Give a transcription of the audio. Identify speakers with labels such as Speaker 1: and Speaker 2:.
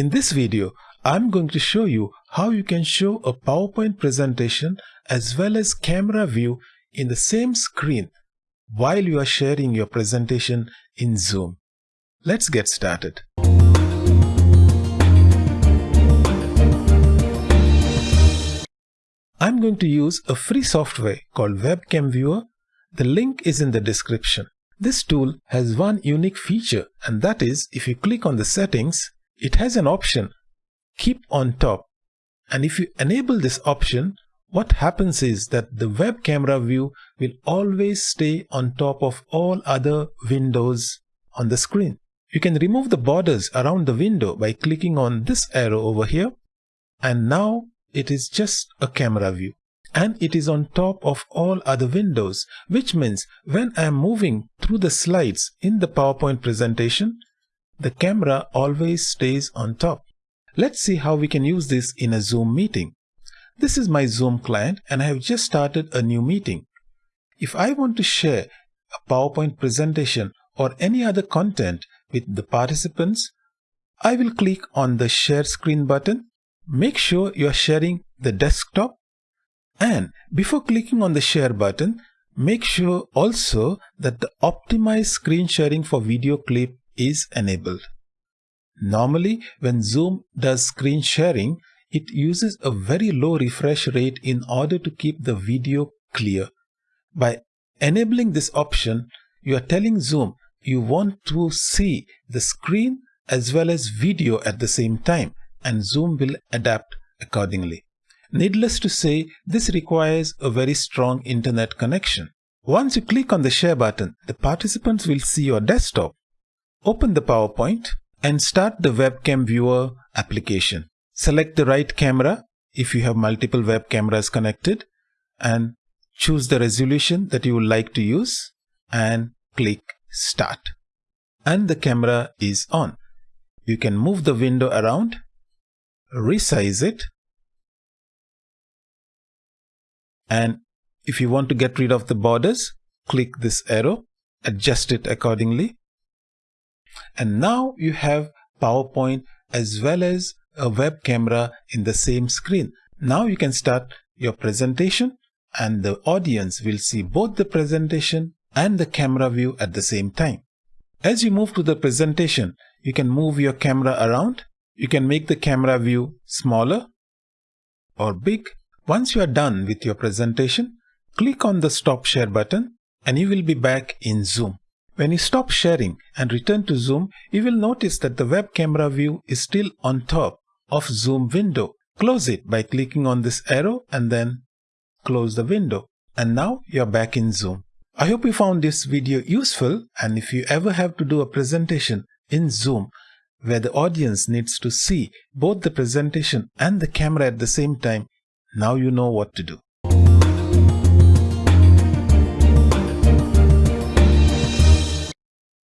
Speaker 1: In this video, I'm going to show you how you can show a PowerPoint presentation as well as camera view in the same screen while you are sharing your presentation in Zoom. Let's get started. I'm going to use a free software called Webcam Viewer. The link is in the description. This tool has one unique feature and that is if you click on the settings, it has an option. Keep on top. And if you enable this option what happens is that the web camera view will always stay on top of all other windows on the screen. You can remove the borders around the window by clicking on this arrow over here. And now it is just a camera view. And it is on top of all other windows, which means when I am moving through the slides in the PowerPoint presentation, the camera always stays on top. Let's see how we can use this in a Zoom meeting. This is my Zoom client and I have just started a new meeting. If I want to share a PowerPoint presentation or any other content with the participants, I will click on the share screen button. Make sure you are sharing the desktop and before clicking on the share button, make sure also that the optimized screen sharing for video clip is enabled. Normally, when Zoom does screen sharing, it uses a very low refresh rate in order to keep the video clear. By enabling this option, you are telling Zoom you want to see the screen as well as video at the same time and Zoom will adapt accordingly. Needless to say, this requires a very strong internet connection. Once you click on the share button, the participants will see your desktop. Open the PowerPoint and start the webcam viewer application. Select the right camera if you have multiple web cameras connected and choose the resolution that you would like to use and click start. And the camera is on. You can move the window around, resize it and if you want to get rid of the borders click this arrow adjust it accordingly and now you have PowerPoint as well as a web camera in the same screen. Now you can start your presentation and the audience will see both the presentation and the camera view at the same time. As you move to the presentation you can move your camera around. You can make the camera view smaller or big. Once you are done with your presentation, click on the Stop Share button and you will be back in Zoom. When you stop sharing and return to Zoom, you will notice that the web camera view is still on top of Zoom window. Close it by clicking on this arrow and then close the window. And now you're back in Zoom. I hope you found this video useful and if you ever have to do a presentation in Zoom where the audience needs to see both the presentation and the camera at the same time, now you know what to do.